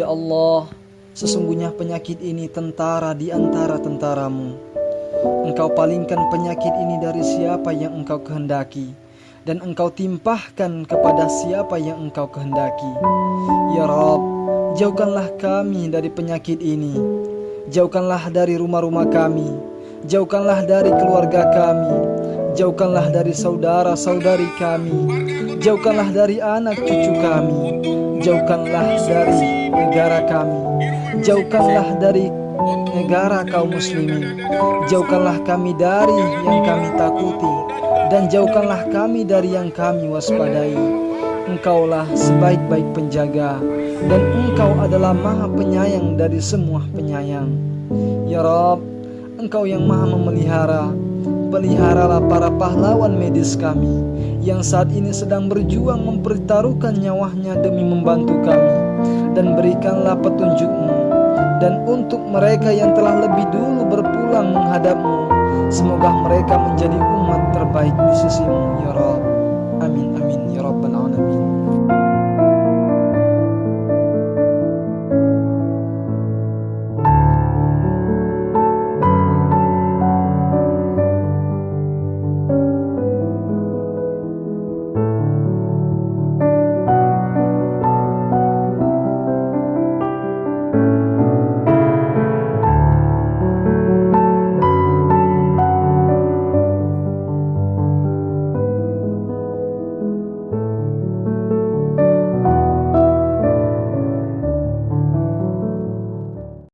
Allah, sesungguhnya penyakit ini tentara di antara tentaramu. Engkau palingkan penyakit ini dari siapa yang engkau kehendaki, dan engkau timpahkan kepada siapa yang engkau kehendaki. Ya Rob, jauhkanlah kami dari penyakit ini. Jauhkanlah dari rumah-rumah kami. Jauhkanlah dari keluarga kami. Jauhkanlah dari saudara-saudari kami. Jauhkanlah dari anak cucu kami. Jauhkanlah dari negara kami. Jauhkanlah dari negara kaum muslimin. Jauhkanlah kami dari yang kami takuti dan jauhkanlah kami dari yang kami waspadai. Engkaulah sebaik-baik penjaga dan engkau adalah maha penyayang dari semua penyayang. Ya Rob, engkau yang maha memelihara, peliharalah para pahlawan medis kami yang saat ini sedang berjuang mempertaruhkan nyawanya demi membantu kami dan berikanlah petunjukmu. Dan untuk mereka yang telah lebih dulu berpulang menghadapmu semoga mereka menjadi umat terbaik di sisimu ya Rabb. Amin amin ya Rabbal alamin